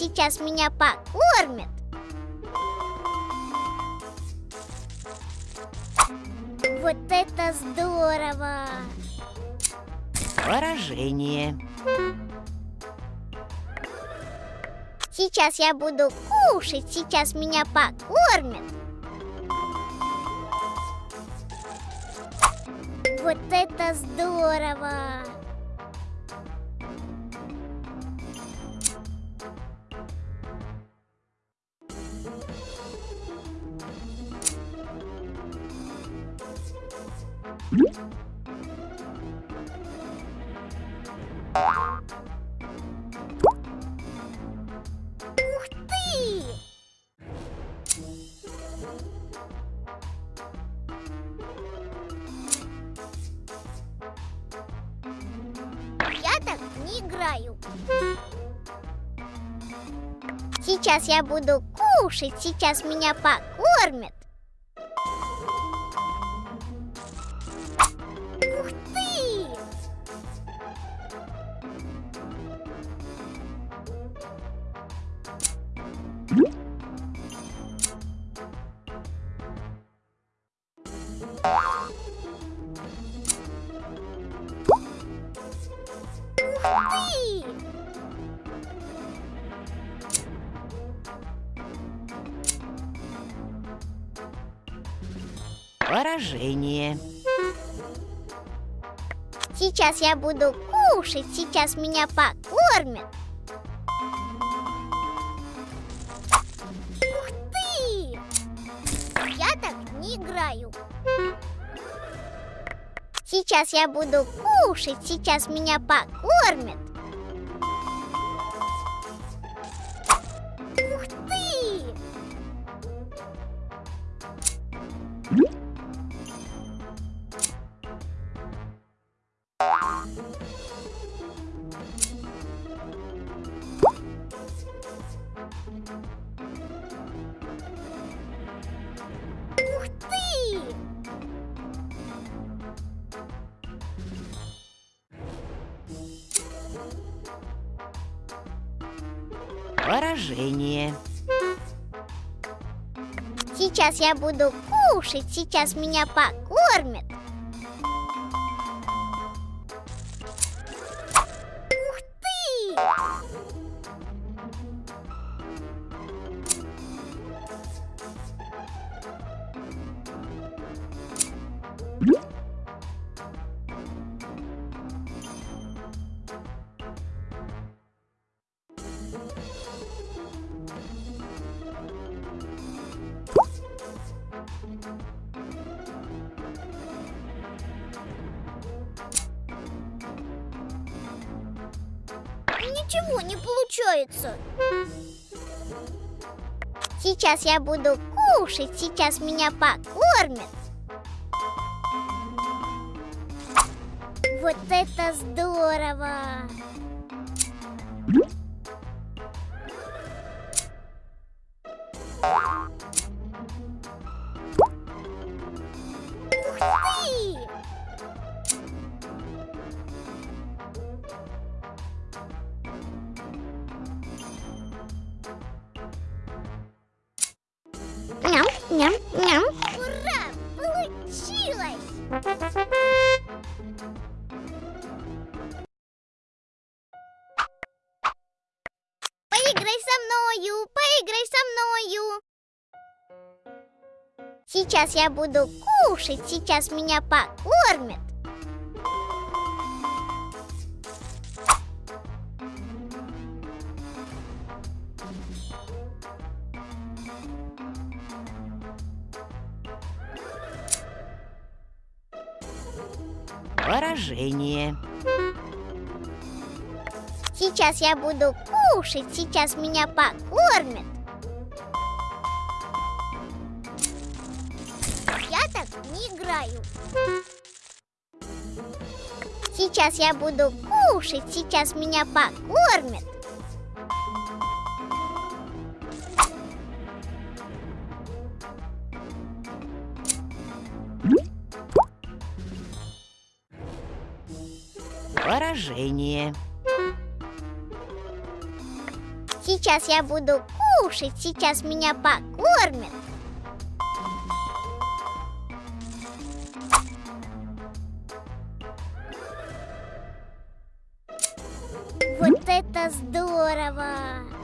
сейчас меня покормят. Вот это здорово! Поражение. Сейчас я буду кушать, сейчас меня покормят. Вот это здорово! Ух ты! Я так не играю. Сейчас я буду кушать, сейчас меня покормят. Поражение. Сейчас я буду кушать, сейчас меня покормят. Ух ты! Я так не играю. Сейчас я буду кушать, сейчас меня покормят. Ух ты! Поражение. Сейчас я буду кушать, сейчас меня покормят. Ух ты! Ничего не получается. Сейчас я буду кушать, сейчас меня покормят. Вот это здорово! Ням, ням. Ура! Получилось! Поиграй со мною, поиграй со мною. Сейчас я буду кушать, сейчас меня покормят. Поражение. Сейчас я буду кушать, сейчас меня покормят. Я так не играю. Сейчас я буду кушать, сейчас меня покормят. Поражение. Сейчас я буду кушать, сейчас меня покормят. Вот это здорово!